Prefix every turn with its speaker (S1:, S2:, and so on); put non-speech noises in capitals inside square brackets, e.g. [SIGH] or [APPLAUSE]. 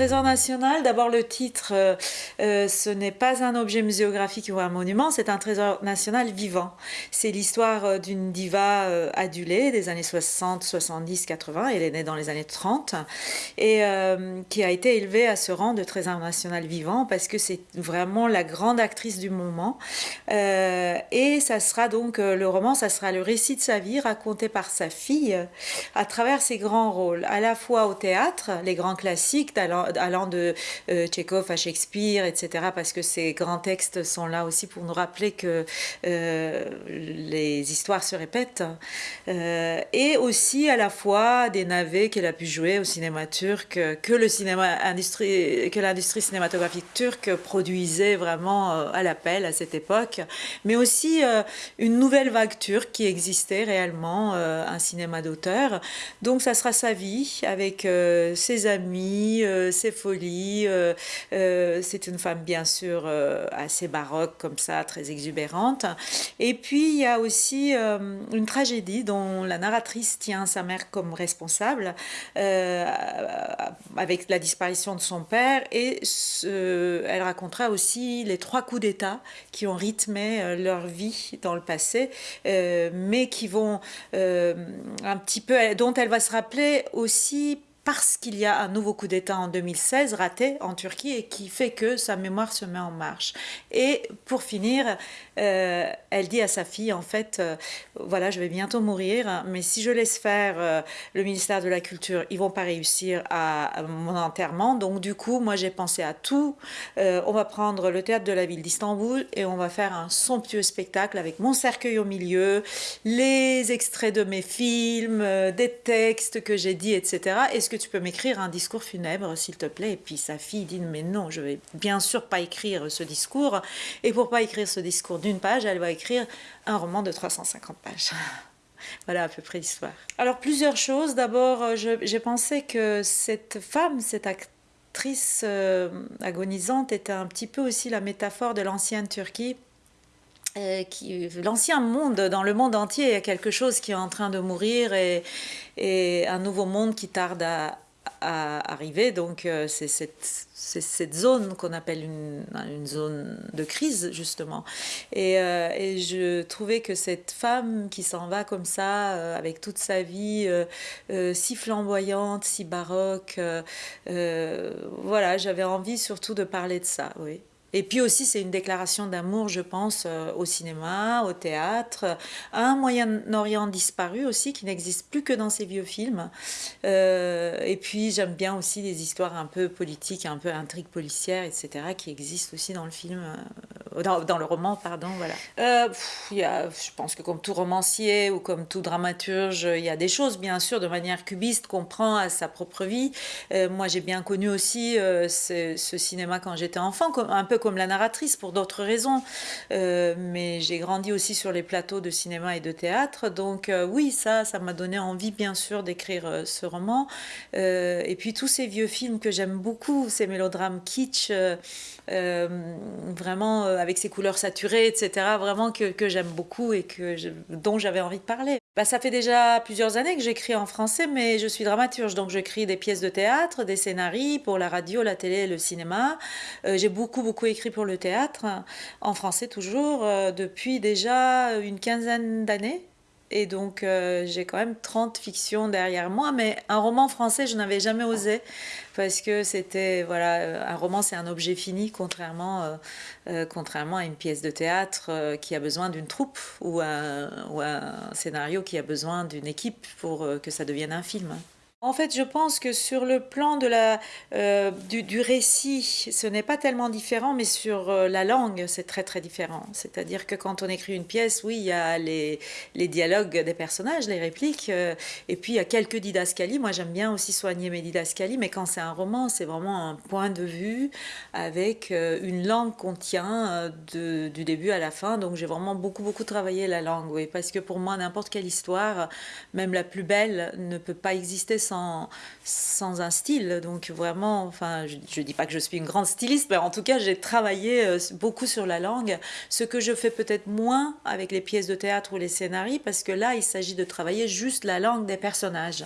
S1: Trésor national, d'abord le titre, euh, euh, ce n'est pas un objet muséographique ou un monument, c'est un trésor national vivant. C'est l'histoire euh, d'une diva adulée des années 60, 70, 80, elle est née dans les années 30, et qui a été élevée à ce rang de trésor national vivant parce que c'est vraiment la grande actrice du moment. et ça sera donc, le roman, ça sera le récit de sa vie raconté par sa fille à travers ses grands rôles, à la fois au théâtre, les grands classiques, allant, de euh, à Shakespeare, etc., parce que ces grands textes sont là aussi pour nous rappeler que euh, les histoires se répètent, euh, et aussi à la fois des navets qu'elle a pu jouer au cinéma turc, que le cinéma industrie, que l'industrie cinématographique turque produisait vraiment à l'appel à cette époque, mais aussi une nouvelle vague turque qui existait réellement, un cinéma d'auteur. Donc ça sera sa vie avec ses amis, euh, ses. Euh, euh, c'est une femme bien sûr assez baroque comme ça, très exubérante. Et puis il y a aussi une tragédie dont la narratrice tient sa mère comme responsable avec la disparition de son père et elle racontera aussi les trois coups d'État qui ont rythmé leur vie dans le passé, mais qui vont un petit peu, dont elle va se rappeler aussi parce qu'il y a un nouveau coup d'État en 2016 raté en Turquie et qui fait que sa mémoire se met en marche. Et pour finir, euh, elle dit à sa fille, en fait, euh, voilà, je vais bientôt mourir, mais si je laisse faire euh, le ministère de la Culture, ils vont pas réussir à, mon enterrement. Donc du coup, moi j'ai pensé à tout. on va prendre le théâtre de la ville d'Istanbul et on va faire un somptueux spectacle avec mon cercueil au milieu, les extraits de mes films, des textes que j'ai dit, etc. Est-ce que tu peux m'écrire un discours funèbre, s'il te plaît Et puis sa fille dit, mais non, je vais bien sûr pas écrire ce discours. Et pour pas écrire ce discours d'une page, elle va écrire un roman de 350 pages. [LAUGHS] Voilà à peu près l'histoire. Alors plusieurs choses. D'abord, euh, j'ai pensé que cette femme, cette actrice euh, agonisante, était un petit peu aussi la métaphore de l'ancienne Turquie. Euh, l'ancien monde, dans le monde entier, il y a quelque chose qui est en train de mourir et, un nouveau monde qui tarde à, arriver. Donc euh, c'est cette, zone qu'on appelle une, zone de crise, justement. Et, euh, et, je trouvais que cette femme qui s'en va comme ça, euh, avec toute sa vie si flamboyante, si baroque, voilà, j'avais envie surtout de parler de ça, oui. Et puis aussi, c'est une déclaration d'amour, je pense, euh, au cinéma, au théâtre, à un Moyen-Orient disparu aussi, qui n'existe plus que dans ces vieux films. Euh, et puis, j'aime bien aussi des histoires un peu politiques, un peu intrigues policières, etc., qui existent aussi dans le film, euh, dans, le roman, pardon, voilà. il y a, je pense que comme tout romancier ou comme tout dramaturge, il y a des choses, bien sûr, de manière cubiste, qu'on prend à sa propre vie. moi, j'ai bien connu aussi ce, ce, cinéma quand j'étais enfant, comme, un peu comme la narratrice pour d'autres raisons, euh, mais j'ai grandi aussi sur les plateaux de cinéma et de théâtre, donc euh, oui, ça, ça m'a donné envie bien sûr d'écrire euh, ce roman. et puis tous ces vieux films que j'aime beaucoup, ces mélodrames kitsch, vraiment avec ces couleurs saturées, etc., vraiment que, que j'aime beaucoup et que dont j'avais envie de parler. Bah, ça fait déjà plusieurs années que j'écris en français, mais je suis dramaturge, donc j'écris des pièces de théâtre, des scénarios pour la radio, la télé le cinéma. j'ai beaucoup, beaucoup écrit pour le théâtre, en français toujours, euh, depuis déjà une quinzaine d'années. Et donc, euh, j'ai quand même 30 fictions derrière moi, mais un roman français, je n'avais jamais osé, parce que c'était, voilà, un roman, c'est un objet fini, contrairement, euh, contrairement à une pièce de théâtre qui a besoin d'une troupe, ou un, ou un scénario qui a besoin d'une équipe pour que ça devienne un film. En fait, je pense que sur le plan de la, euh, du, récit, ce n'est pas tellement différent, mais sur euh, la langue, c'est très très différent. C'est-à-dire que quand on écrit une pièce, oui, il y a les, les dialogues des personnages, les répliques, euh, et puis il y a quelques didascalies. Moi, j'aime bien aussi soigner mes didascalies, mais quand c'est un roman, c'est vraiment un point de vue avec une langue qu'on tient du début à la fin. Donc j'ai vraiment beaucoup beaucoup travaillé la langue, oui, parce que pour moi, n'importe quelle histoire, même la plus belle, ne peut pas exister sans, un style. Donc vraiment, enfin, je ne dis pas que je suis une grande styliste, mais en tout cas, j'ai travaillé euh, beaucoup sur la langue, ce que je fais peut-être moins avec les pièces de théâtre ou les scénarios, parce que là, il s'agit de travailler juste la langue des personnages.